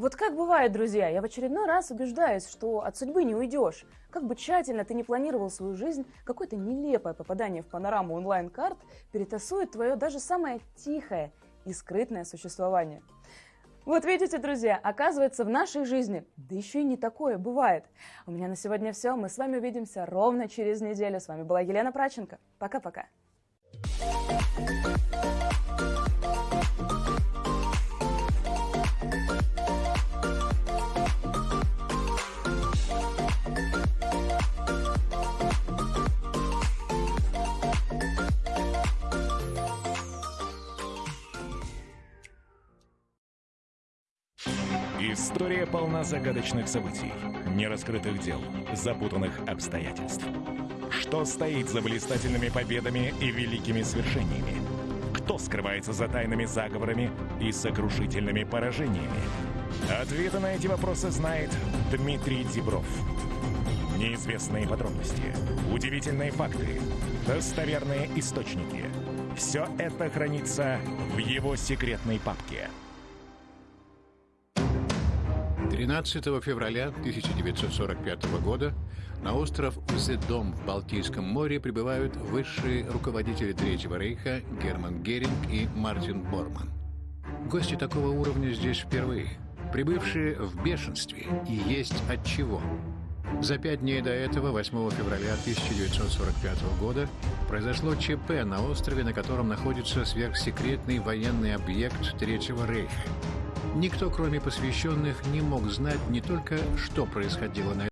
Вот как бывает, друзья, я в очередной раз убеждаюсь, что от судьбы не уйдешь. Как бы тщательно ты не планировал свою жизнь, какое-то нелепое попадание в панораму онлайн-карт перетасует твое даже самое тихое и скрытное существование. Вот видите, друзья, оказывается, в нашей жизни, да еще и не такое бывает. У меня на сегодня все. Мы с вами увидимся ровно через неделю. С вами была Елена Праченко. Пока-пока. История полна загадочных событий, нераскрытых дел, запутанных обстоятельств. Что стоит за блистательными победами и великими свершениями? Кто скрывается за тайными заговорами и сокрушительными поражениями? Ответы на эти вопросы знает Дмитрий Дебров. Неизвестные подробности, удивительные факты, достоверные источники. Все это хранится в его секретной папке – 13 февраля 1945 года на остров Узедом в Балтийском море прибывают высшие руководители Третьего рейха Герман Геринг и Мартин Борман. Гости такого уровня здесь впервые. Прибывшие в бешенстве и есть от чего. За пять дней до этого, 8 февраля 1945 года, произошло ЧП на острове, на котором находится сверхсекретный военный объект Третьего рейха. Никто, кроме посвященных, не мог знать не только, что происходило на